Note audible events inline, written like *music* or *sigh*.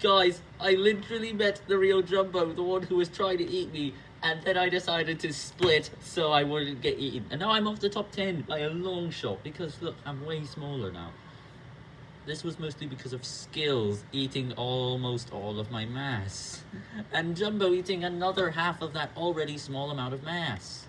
Guys, I literally met the real Jumbo, the one who was trying to eat me, and then I decided to split so I wouldn't get eaten. And now I'm off the top 10 by a long shot, because look, I'm way smaller now. This was mostly because of skills eating almost all of my mass, *laughs* and Jumbo eating another half of that already small amount of mass.